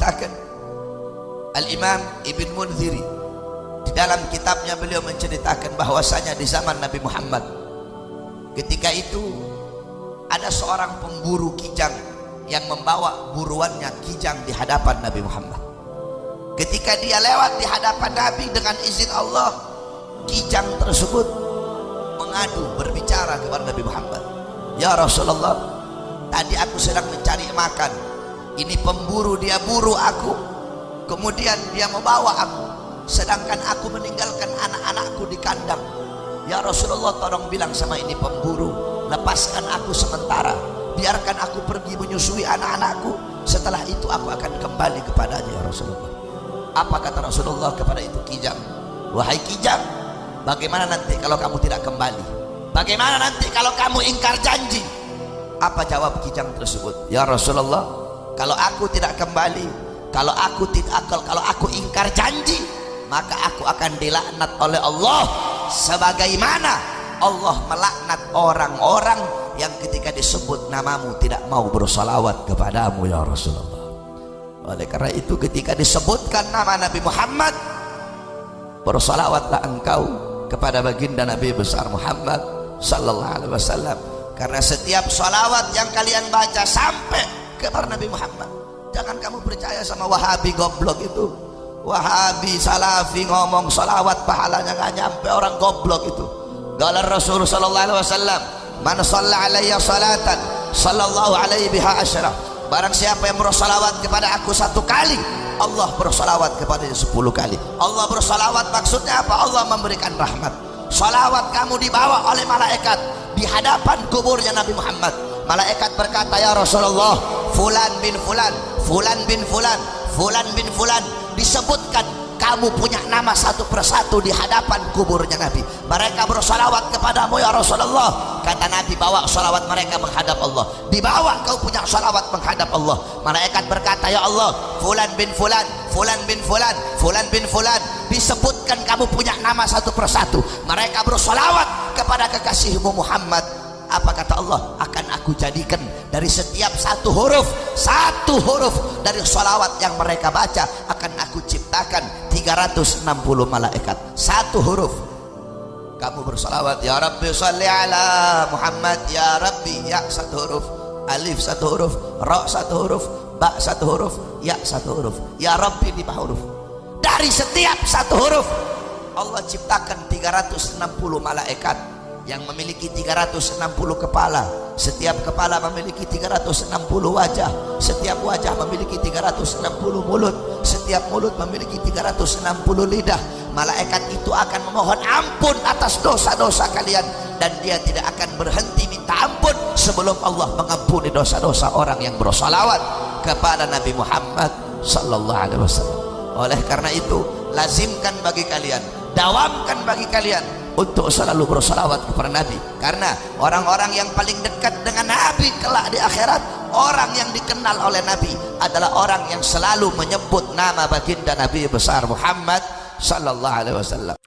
menceritakan Al-Imam Ibn Munziri. Di dalam kitabnya beliau menceritakan bahwasanya di zaman Nabi Muhammad ketika itu ada seorang pemburu kijang yang membawa buruannya kijang di hadapan Nabi Muhammad. Ketika dia lewat di hadapan Nabi dengan izin Allah kijang tersebut mengadu berbicara kepada Nabi Muhammad ya Rasulullah tadi aku sedang mencari makan ini pemburu dia buru aku. Kemudian dia membawa aku. Sedangkan aku meninggalkan anak-anakku di kandang. Ya Rasulullah tolong bilang sama ini pemburu. Lepaskan aku sementara. Biarkan aku pergi menyusui anak-anakku. Setelah itu aku akan kembali kepadanya ya Rasulullah. Apa kata Rasulullah kepada itu kijang? Wahai kijang bagaimana nanti kalau kamu tidak kembali? Bagaimana nanti kalau kamu ingkar janji? Apa jawab kijang tersebut? Ya Rasulullah kalau aku tidak kembali kalau aku tidak kalau, kalau aku ingkar janji maka aku akan dilaknat oleh Allah sebagaimana Allah melaknat orang-orang yang ketika disebut namamu tidak mau bersalawat kepadamu ya Rasulullah. Oleh karena itu ketika disebutkan nama Nabi Muhammad bersalawatlah engkau kepada baginda Nabi besar Muhammad sallallahu alaihi wasallam. Karena setiap salawat yang kalian baca sampai kepada Nabi Muhammad. Jangan kamu percaya sama wahabi goblok itu. Wahabi salafi ngomong salawat pahalanya nggak nyampe orang goblok itu. Galar Rasul sallallahu alaihi wasallam man shalla alayya salatan sallallahu alaihi biha asyra barang siapa yang bersalawat kepada aku satu kali Allah bersalawat kepadanya sepuluh kali. Allah bersalawat maksudnya apa? Allah memberikan rahmat. Salawat kamu dibawa oleh malaikat di hadapan kuburnya Nabi Muhammad. Malaikat berkata ya Rasulullah fulan bin fulan fulan bin fulan fulan bin fulan. Disebutkan kamu punya nama satu persatu di hadapan kuburnya Nabi. Mereka bersalawat kepadamu ya Rasulullah. Kata Nabi bawa salawat mereka menghadap Allah. Dibawa kau punya salawat menghadap Allah. Malaikat berkata ya Allah fulan bin fulan fulan bin fulan fulan bin fulan. Disebutkan kamu punya nama satu persatu. Mereka bersalawat kepada kekasihmu Muhammad apa kata Allah? Akan aku jadikan dari setiap satu huruf satu huruf dari salawat yang mereka baca akan aku ciptakan 360 malaikat. Satu huruf. Kamu bersalawat ya Rabbi salli ala Muhammad ya Rabbi. Ya satu huruf. Alif satu huruf. Ra satu huruf. Ba satu huruf. Ya satu huruf. Ya Rabbi lima huruf. Dari setiap satu huruf Allah ciptakan 360 malaikat yang memiliki 360 kepala. Setiap kepala memiliki 360 wajah. Setiap wajah memiliki 360 mulut. Setiap mulut memiliki 360 lidah. Malaikat itu akan memohon ampun atas dosa-dosa kalian. Dan dia tidak akan berhenti minta ampun sebelum Allah mengampuni dosa-dosa orang yang bersalawat kepada Nabi Muhammad sallallahu alaihi wasallam. Oleh karena itu lazimkan bagi kalian dawamkan bagi kalian untuk selalu bersalawat kepada Nabi. Karena orang-orang yang paling dekat dengan Nabi kelak di akhirat orang yang dikenal oleh Nabi adalah orang yang selalu menyebut nama baginda Nabi besar Muhammad sallallahu alaihi wasallam